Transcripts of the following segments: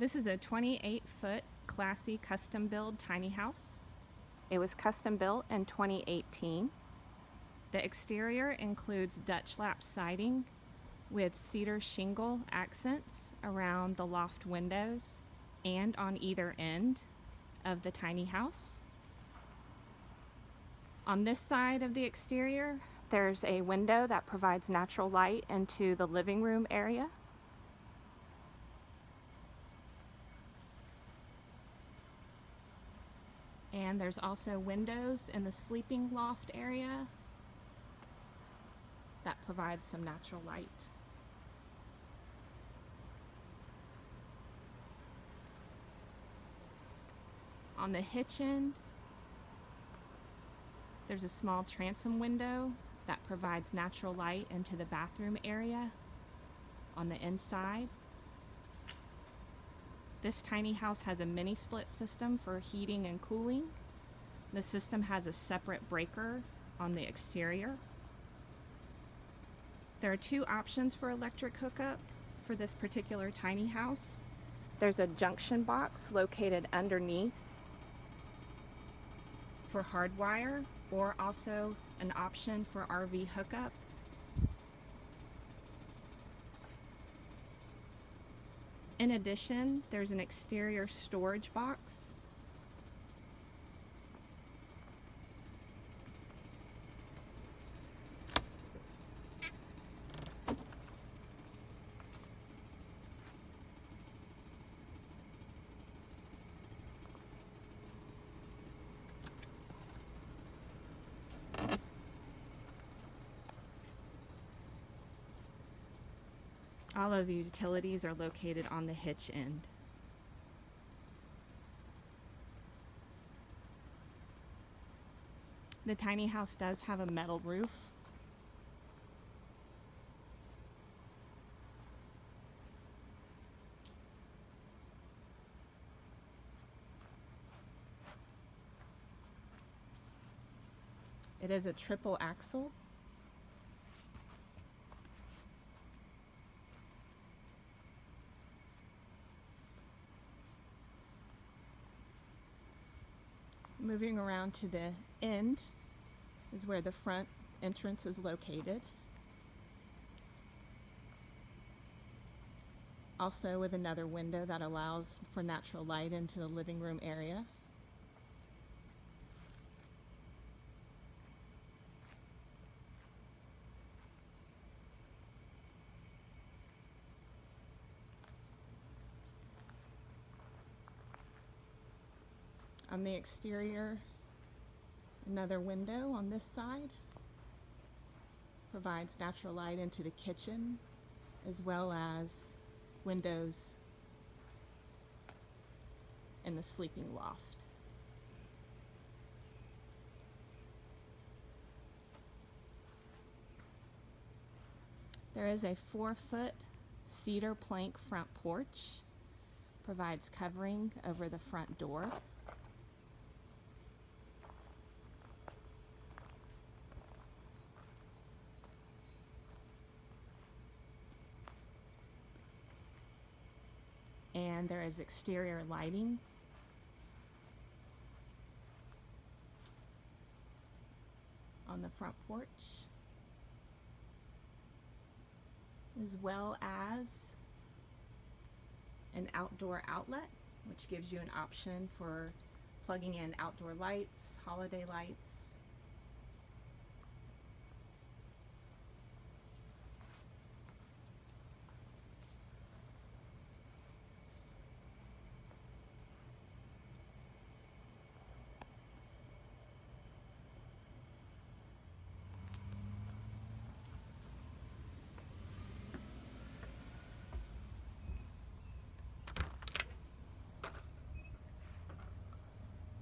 This is a 28 foot classy custom build tiny house. It was custom built in 2018. The exterior includes Dutch lap siding with cedar shingle accents around the loft windows and on either end of the tiny house. On this side of the exterior, there's a window that provides natural light into the living room area. And there's also windows in the sleeping loft area that provides some natural light. On the hitch end, there's a small transom window that provides natural light into the bathroom area on the inside. This tiny house has a mini split system for heating and cooling. The system has a separate breaker on the exterior. There are two options for electric hookup for this particular tiny house. There's a junction box located underneath for hardwire or also an option for RV hookup. In addition, there's an exterior storage box All of the utilities are located on the hitch end. The tiny house does have a metal roof. It is a triple axle Moving around to the end is where the front entrance is located. Also with another window that allows for natural light into the living room area. On the exterior, another window on this side provides natural light into the kitchen as well as windows in the sleeping loft. There is a four foot cedar plank front porch, provides covering over the front door. And there is exterior lighting. on the front porch as well as an outdoor outlet which gives you an option for plugging in outdoor lights, holiday lights,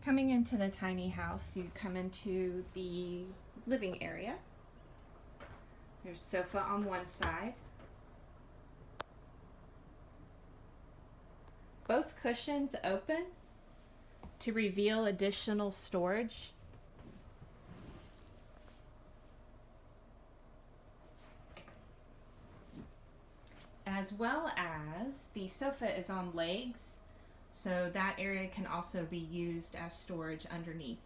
Coming into the tiny house, you come into the living area. There's sofa on one side. Both cushions open to reveal additional storage. as well as the sofa is on legs, so that area can also be used as storage underneath.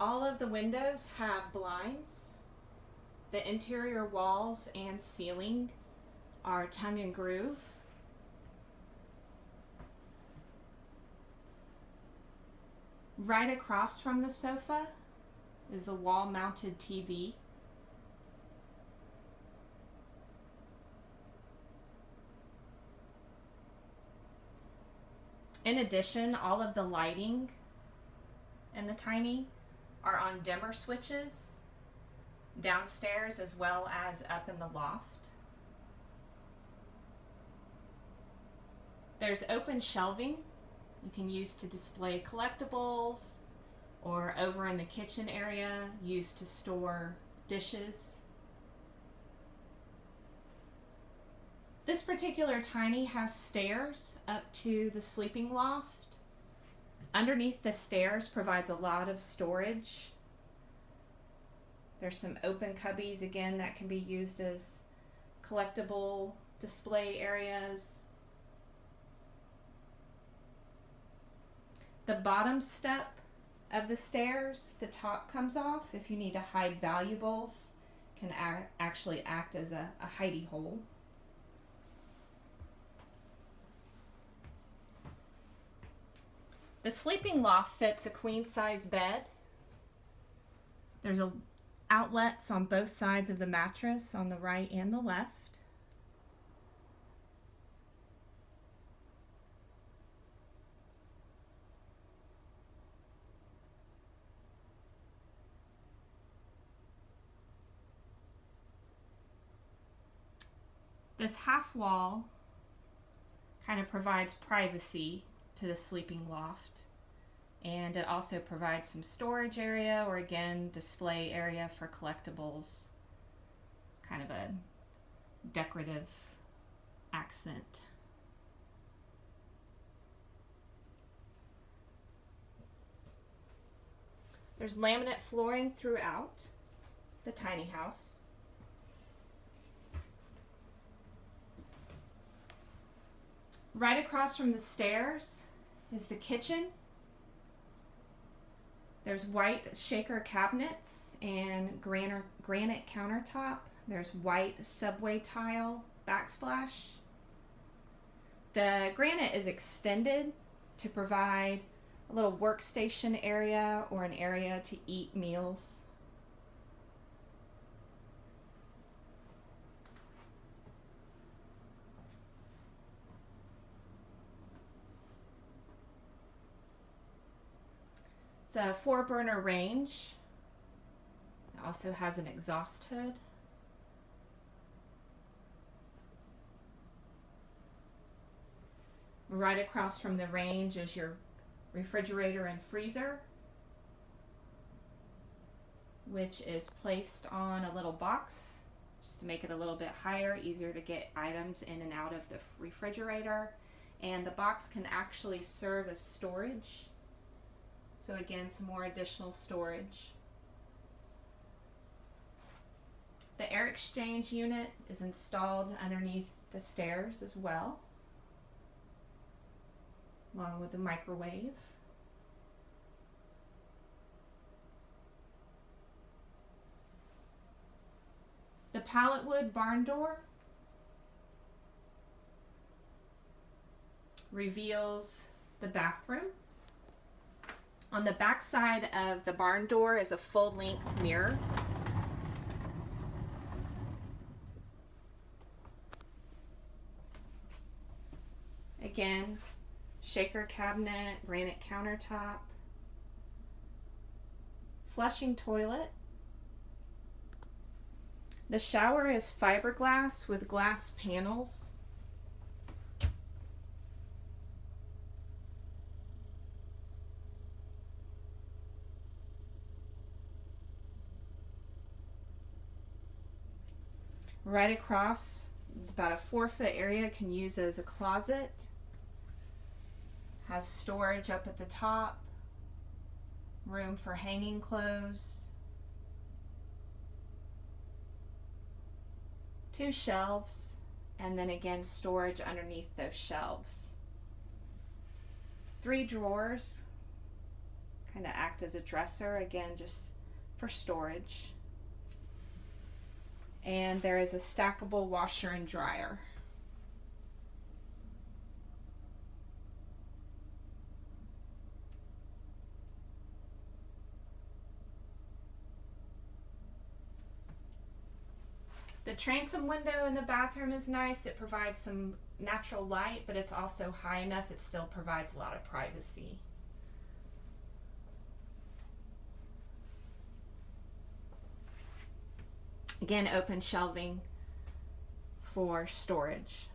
All of the windows have blinds. The interior walls and ceiling are tongue and groove. Right across from the sofa is the wall mounted TV. In addition, all of the lighting in the Tiny are on dimmer switches downstairs as well as up in the loft. There's open shelving you can use to display collectibles or over in the kitchen area used to store dishes. This particular tiny has stairs up to the sleeping loft. Underneath the stairs provides a lot of storage. There's some open cubbies again that can be used as collectible display areas. The bottom step of the stairs, the top comes off. If you need to hide valuables, can actually act as a, a hidey hole. The sleeping loft fits a queen size bed. There's a outlets on both sides of the mattress on the right and the left. This half wall kind of provides privacy to the sleeping loft. And it also provides some storage area or again, display area for collectibles. It's kind of a decorative accent. There's laminate flooring throughout the tiny house. Right across from the stairs is the kitchen. There's white shaker cabinets and granite, granite countertop. There's white subway tile backsplash. The granite is extended to provide a little workstation area or an area to eat meals. It's a four burner range. It also has an exhaust hood. Right across from the range is your refrigerator and freezer, which is placed on a little box just to make it a little bit higher, easier to get items in and out of the refrigerator. And the box can actually serve as storage so again, some more additional storage. The air exchange unit is installed underneath the stairs as well, along with the microwave. The pallet wood barn door reveals the bathroom. On the back side of the barn door is a full length mirror. Again, shaker cabinet, granite countertop, flushing toilet. The shower is fiberglass with glass panels. Right across, it's about a four foot area, can use as a closet. Has storage up at the top, room for hanging clothes. two shelves, and then again storage underneath those shelves. Three drawers, kind of act as a dresser, again, just for storage. And there is a stackable washer and dryer. The transom window in the bathroom is nice. It provides some natural light, but it's also high enough it still provides a lot of privacy. Again, open shelving for storage.